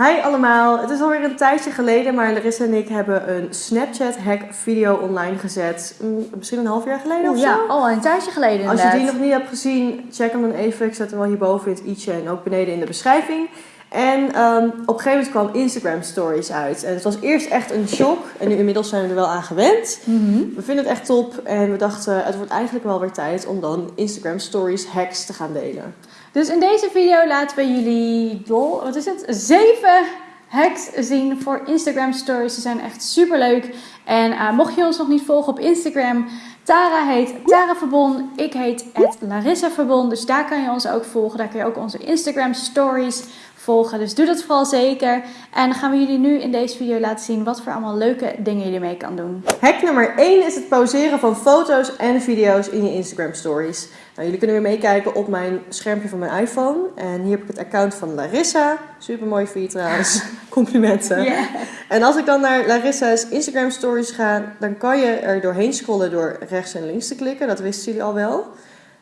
Hi allemaal, het is alweer een tijdje geleden, maar Larissa en ik hebben een Snapchat-hack video online gezet. Mm, Misschien een half jaar geleden of zo? ja, al een tijdje geleden Als je die nog niet hebt gezien, check hem dan even. Ik zet hem wel hierboven in het i'tje en ook beneden in de beschrijving. En ehm, op een gegeven moment kwam Instagram Stories uit. En het was eerst echt een shock. En nu inmiddels zijn we er wel aan gewend. Mhm. We vinden het echt top. En we dachten, het wordt eigenlijk wel weer tijd om dan Instagram Stories hacks te gaan delen. Dus in deze video laten we jullie, dol, wat is het, zeven hacks zien voor Instagram stories. Ze zijn echt super leuk. En eh, mocht je ons nog niet volgen op Instagram, Tara heet Tara Verbon. Ik heet het Larissa Verbon. Dus daar kan je ons ook volgen. Daar kun je ook onze Instagram stories volgen. Dus doe dat vooral zeker. En dan gaan we jullie nu in deze video laten zien wat voor allemaal leuke dingen je mee kan doen. Hack nummer 1 is het pauzeren van foto's en video's in je Instagram stories. Nou, jullie kunnen weer meekijken op mijn schermpje van mijn iPhone. En hier heb ik het account van Larissa. Super mooi voor je trouwens. Complimenten. En als ik dan naar Larissa's Instagram stories ga, dan kan je er doorheen scrollen door rechts en links te klikken. Dat wisten jullie al wel.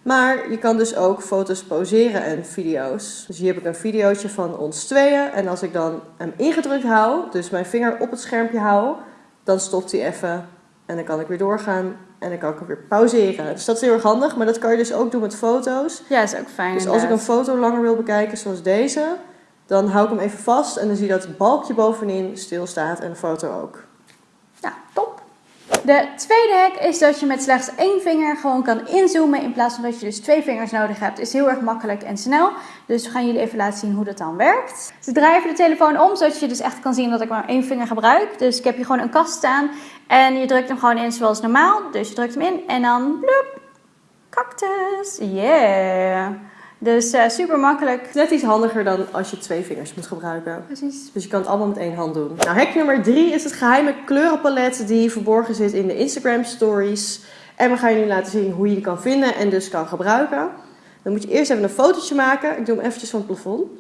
Maar je kan dus ook foto's pauzeren en video's. Dus hier heb ik een videootje van ons tweeën. En als ik dan hem ingedrukt hou, dus mijn vinger op het schermpje hou, dan stopt hij even. En dan kan ik weer doorgaan en dan kan ik hem weer pauzeren. Dus dat is heel erg handig, maar dat kan je dus ook doen met foto's. Ja, is ook fijn. Dus als ik een foto langer wil bekijken, zoals deze, dan hou ik hem even vast en dan zie je dat het balkje bovenin stilstaat en de foto ook. De tweede hack is dat je met slechts één vinger gewoon kan inzoomen in plaats van dat je dus twee vingers nodig hebt. Is heel erg makkelijk en snel. Dus we gaan jullie even laten zien hoe dat dan werkt. Dus draai even de telefoon om, zodat je dus echt kan zien dat ik maar één vinger gebruik. Dus ik heb hier gewoon een kast staan en je drukt hem gewoon in zoals normaal. Dus je drukt hem in en dan bloep, cactus. Yeah. Dus eh, super makkelijk. Net iets handiger dan als je twee vingers moet gebruiken. Precies. Dus je kan het allemaal met één hand doen. Nou, hack nummer drie is het geheime kleurenpalet die verborgen zit in de Instagram stories. En we gaan jullie laten zien hoe je die kan vinden en dus kan gebruiken. Dan moet je eerst even een fotootje maken. Ik doe hem eventjes van het plafond.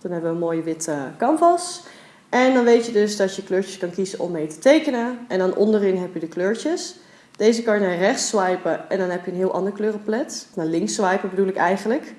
Dan hebben we een mooie witte canvas. En dan weet je dus dat je kleurtjes kan kiezen om mee te tekenen. En dan onderin heb je de kleurtjes. Deze kan je naar rechts swipen en dan heb je een heel ander kleurenpalet. Naar links swipen bedoel ik eigenlijk.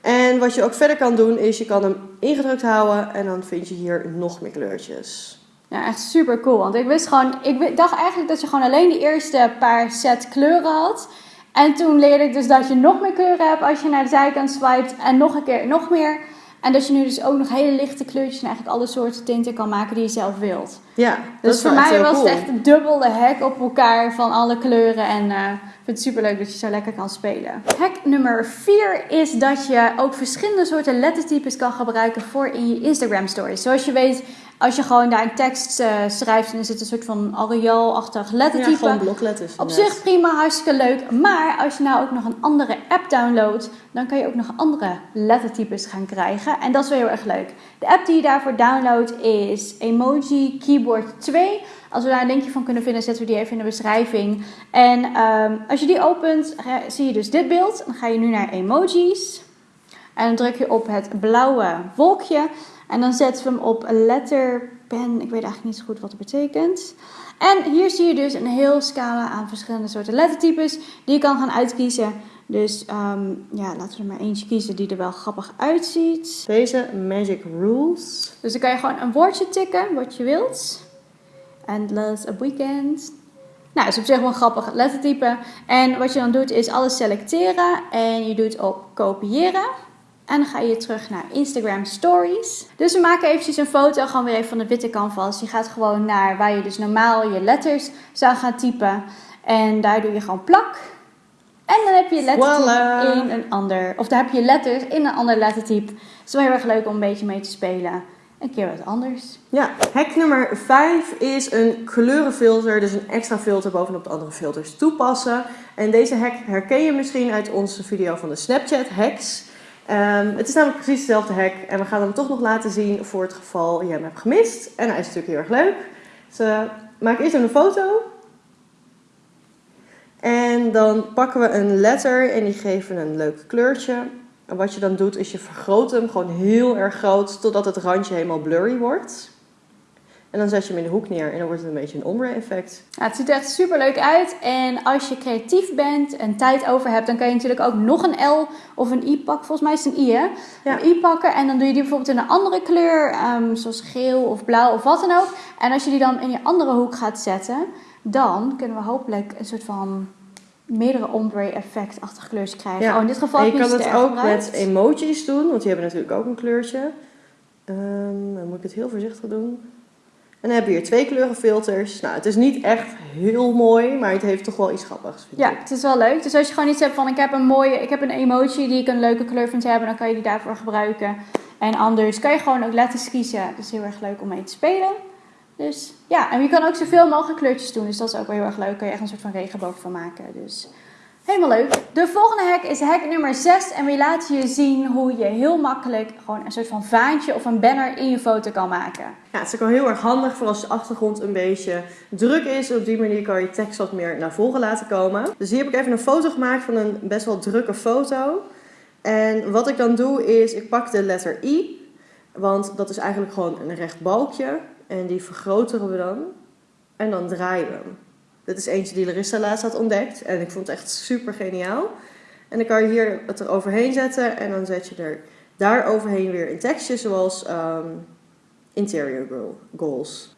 En wat je ook verder kan doen is je kan hem ingedrukt houden en dan vind je hier nog meer kleurtjes. Ja, echt super cool. Want ik wist gewoon, ik dacht eigenlijk dat je gewoon alleen de eerste paar set kleuren had. En toen leerde ik dus dat je nog meer kleuren hebt als je naar de zijkant swipet en nog een keer nog meer. En dat je nu dus ook nog hele lichte kleurtjes en eigenlijk alle soorten tinten kan maken die je zelf wilt. Ja, dat Dus is voor mij was cool. het echt een dubbele hack op elkaar van alle kleuren. En eh, ik vind het super leuk dat je zo lekker kan spelen. Hack nummer 4 is dat je ook verschillende soorten lettertypes kan gebruiken voor in je Instagram stories. Zoals je weet, als je gewoon daar een tekst eh, schrijft en er zit een soort van Arial-achtig Ja, lettertype. gewoon blokletters. Op zich prima, hartstikke leuk. Maar als je nou ook nog een andere app downloadt, dan kan je ook nog andere lettertypes gaan krijgen. En dat is wel heel erg leuk. De app die je daarvoor downloadt is Emoji Keyboard 2. Als we daar een linkje van kunnen vinden, zetten we die even in de beschrijving. En ehm, als je die opent, zie je dus dit beeld. Dan ga je nu naar emojis. En dan druk je op het blauwe wolkje. En dan zetten we hem op letterpen. Ik weet eigenlijk niet zo goed wat het betekent. En hier zie je dus een heel scala aan verschillende soorten lettertypes die je kan gaan uitkiezen. Dus ehm, ja, laten we er maar eentje kiezen die er wel grappig uitziet. Deze Magic Rules. Dus dan kan je gewoon een woordje tikken wat je wilt. Endless a weekend. Nou, dat is op zich wel een grappig lettertype. En wat je dan doet is alles selecteren en je doet op kopiëren. En dan ga je terug naar Instagram Stories. Dus we maken eventjes een foto gewoon weer even van de witte canvas. Je gaat gewoon naar waar je dus normaal je letters zou gaan typen. En daar doe je gewoon plak. En dan heb je lettertype Voilà. in een ander. Of dan heb je letters in een ander lettertype. Het is wel heel erg leuk om een beetje mee te spelen. Een keer wat anders. Ja, hack nummer 5 is een kleurenfilter, dus een extra filter bovenop de andere filters toepassen. En deze hack herken je misschien uit onze video van de Snapchat hacks. Ehm, het is namelijk precies dezelfde hack en we gaan hem toch nog laten zien voor het geval je hem hebt gemist. En hij is natuurlijk heel erg leuk. Dus eh, maak eerst een foto. En dan pakken we een letter en die geven een leuk kleurtje. En wat je dan doet is je vergroot hem gewoon heel erg groot totdat het randje helemaal blurry wordt. En dan zet je hem in de hoek neer en dan wordt het een beetje een ombre effect. Ja, het ziet er echt super leuk uit. En als je creatief bent en tijd over hebt, dan kan je natuurlijk ook nog een L of een I pakken. Volgens mij is het een I, hè? Ja. Een I pakken en dan doe je die bijvoorbeeld in een andere kleur, ehm, zoals geel of blauw of wat dan ook. En als je die dan in je andere hoek gaat zetten, dan kunnen we hopelijk een soort van meerdere ombre effect-achtige kleurtjes krijgen. Ja. Oh, in dit geval En je kan het ook gebruikt. met emojis doen, want die hebben natuurlijk ook een kleurtje. Ehm, dan moet ik het heel voorzichtig doen. En dan heb je hier twee kleurenfilters. Nou, het is niet echt heel mooi, maar het heeft toch wel iets grappigs, vind Ja, ik. het is wel leuk. Dus als je gewoon iets hebt van ik heb een mooie, ik heb een emoji die ik een leuke kleur vind hebben, dan kan je die daarvoor gebruiken. En anders kan je gewoon ook letters kiezen. Dat is heel erg leuk om mee te spelen. Dus ja, en je kan ook zoveel mogelijk kleurtjes doen. Dus dat is ook wel heel erg leuk. Kan je echt een soort van regenboog van maken. Dus helemaal leuk. De volgende hack is hack nummer 6. En we laten je zien hoe je heel makkelijk gewoon een soort van vaantje of een banner in je foto kan maken. Ja, het is ook wel heel erg handig voor als de achtergrond een beetje druk is. Op die manier kan je tekst wat meer naar voren laten komen. Dus hier heb ik even een foto gemaakt van een best wel drukke foto. En wat ik dan doe is, ik pak de letter I. Want dat is eigenlijk gewoon een recht balkje. En die vergroten we dan. En dan draaien we hem. Dit is eentje die Larissa laatst had ontdekt. En ik vond het echt super geniaal. En dan kan je hier het er overheen zetten. En dan zet je er daar overheen weer een tekstje zoals... ehm, interior goal- goals.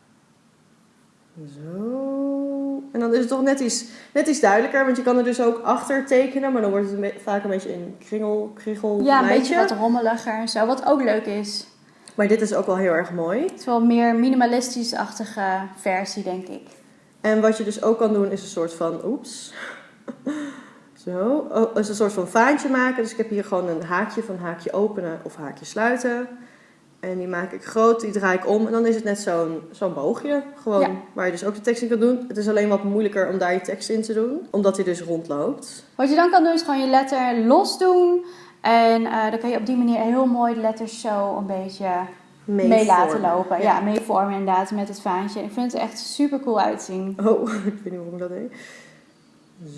Zo. En dan is het toch net iets, net iets duidelijker, want je kan er dus ook achter tekenen, maar dan wordt het een vaak een beetje een kringel, kriegel Ja, een beetje wat rommeliger en zo. Wat ook leuk is. Maar dit is ook wel heel erg mooi. Het is wel meer minimalistisch-achtige versie, denk ik. En wat je dus ook kan doen is een soort van, oeps. Zo, oh, is een soort van vaantje maken. Dus ik heb hier gewoon een haakje van haakje openen of haakje sluiten. En die maak ik groot, die draai ik om. En dan is het net zo'n zo'n boogje. Gewoon, Ja. waar je dus ook de tekst in kan doen. Het is alleen wat moeilijker om daar je tekst in te doen. Omdat hij dus rondloopt. Wat je dan kan doen is gewoon je letter los doen. En eh, dan kan je op die manier heel mooi de letters zo een beetje mee, Mee laten lopen. Ja, mee vormen inderdaad met het vaantje. Ik vind het echt super cool uitzien. Oh, ik weet niet waarom ik dat deed.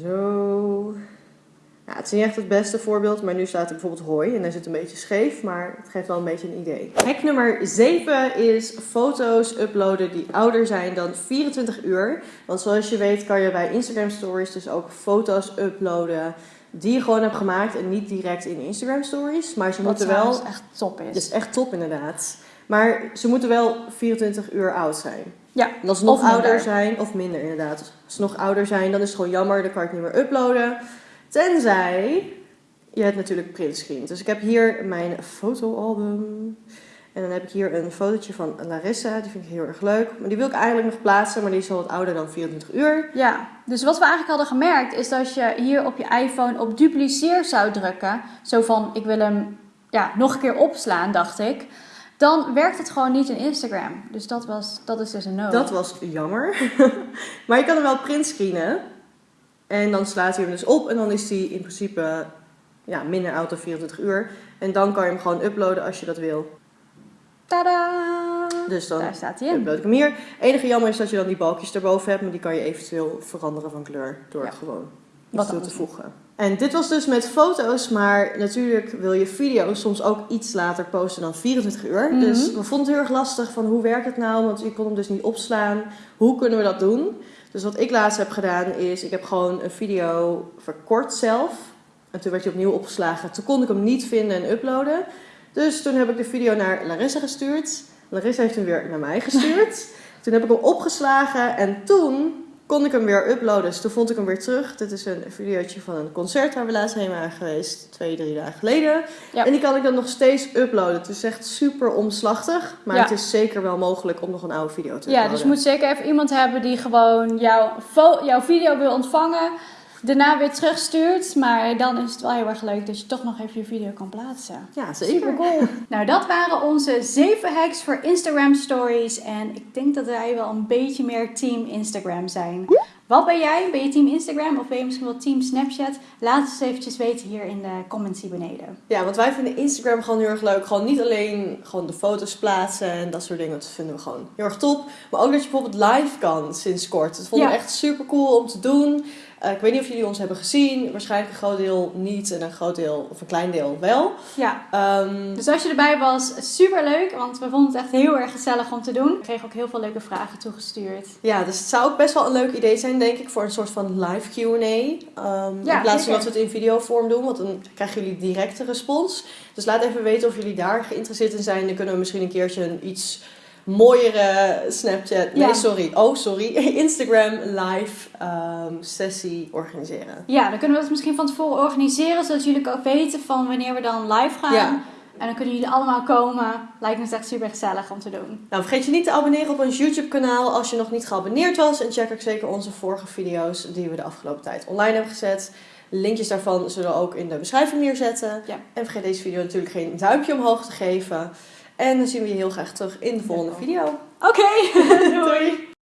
Zo. Ja, het is niet echt het beste voorbeeld, maar nu staat er bijvoorbeeld hoi en dan zit het een beetje scheef, maar het geeft wel een beetje een idee. Hack nummer 7 is foto's uploaden die ouder zijn dan 24 uur. Want zoals je weet kan je bij Instagram Stories dus ook foto's uploaden die je gewoon hebt gemaakt en niet direct in Instagram Stories. Maar ze moeten wel, trouwens echt top is. dat is echt top inderdaad. Maar ze moeten wel 24 uur oud zijn. Ja, En als ze nog minder. ouder zijn, of minder inderdaad. Als ze nog ouder zijn, dan is het gewoon jammer, dan kan ik het niet meer uploaden. Tenzij je het natuurlijk printscreent. Dus ik heb hier mijn fotoalbum. En dan heb ik hier een fotootje van Larissa, die vind ik heel erg leuk. Maar die wil ik eigenlijk nog plaatsen, maar die is al wat ouder dan 24 uur. Ja, dus wat we eigenlijk hadden gemerkt is dat je hier op je iPhone op dupliceer zou drukken. Zo van, ik wil hem ja, nog een keer opslaan, dacht ik. Dan werkt het gewoon niet in Instagram. Dus dat, was, dat is dus een no. Dat was jammer. maar je kan hem wel printscreenen. En dan slaat hij hem dus op en dan is hij in principe ja, minder oud dan 24 uur. En dan kan je hem gewoon uploaden als je dat wil. Tada! Dus dan Daar staat hij in. upload ik hem hier. enige jammer is dat je dan die balkjes erboven hebt, maar die kan je eventueel veranderen van kleur door Ja. gewoon iets toe te voegen. En dit was dus met foto's, maar natuurlijk wil je video's soms ook iets later posten dan 24 uur. Mhm. Dus we vonden het heel erg lastig van hoe werkt het nou, want je kon hem dus niet opslaan. Hoe kunnen we dat doen? Dus wat ik laatst heb gedaan is, ik heb gewoon een video verkort zelf. En toen werd hij opnieuw opgeslagen. Toen kon ik hem niet vinden en uploaden. Dus toen heb ik de video naar Larissa gestuurd. Larissa heeft hem weer naar mij gestuurd. toen heb ik hem opgeslagen en toen kon ik hem weer uploaden. Dus toen vond ik hem weer terug. Dit is een videootje van een concert waar we laatst heen waren geweest. Twee, drie dagen geleden. Ja. En die kan ik dan nog steeds uploaden. Het is echt super omslachtig. Maar Ja. het is zeker wel mogelijk om nog een oude video te Ja, uploaden. dus je moet zeker even iemand hebben die gewoon jouw, jouw video wil ontvangen. Daarna weer terugstuurt. Maar dan is het wel heel erg leuk dat je toch nog even je video kan plaatsen. Ja, zeker. Super cool. nou, dat waren onze zeven hacks voor Instagram stories. En ik denk dat wij wel een beetje meer team Instagram zijn. Wat ben jij? Ben je team Instagram of ben je misschien wel team Snapchat? Laat het eens eventjes weten hier in de comments hier beneden. Ja, want wij vinden Instagram gewoon heel erg leuk. Gewoon niet alleen gewoon de foto's plaatsen en dat soort dingen. Dat vinden we gewoon heel erg top. Maar ook dat je bijvoorbeeld live kan sinds kort. Dat vonden Ja. we echt super cool om te doen. Eh, ik weet niet of jullie ons hebben gezien. Waarschijnlijk een groot deel niet en een groot deel of een klein deel wel. Ja, Ehm, dus als je erbij was, super leuk, want we vonden het echt heel erg gezellig om te doen. We kregen ook heel veel leuke vragen toegestuurd. Ja, dus het zou ook best wel een leuk idee zijn, denk ik, voor een soort van live QA. Ehm Ja, in plaats van dat we het in videovorm doen, want dan krijgen jullie directe respons. Dus laat even weten of jullie daar geïnteresseerd in zijn. Dan kunnen we misschien een keertje een iets mooiere Snapchat, nee Ja. sorry, oh sorry, Instagram live ehm, sessie organiseren. Ja, dan kunnen we het misschien van tevoren organiseren, zodat jullie ook weten van wanneer we dan live gaan. Ja. En dan kunnen jullie allemaal komen. Lijkt me echt super gezellig om te doen. Nou, vergeet je niet te abonneren op ons YouTube kanaal als je nog niet geabonneerd was. En check ook zeker onze vorige video's die we de afgelopen tijd online hebben gezet. Linkjes daarvan zullen we ook in de beschrijving neerzetten. Ja. En vergeet deze video natuurlijk geen duimpje omhoog te geven. En dan zien we je heel graag terug in de volgende video. Oké, doei! Doei!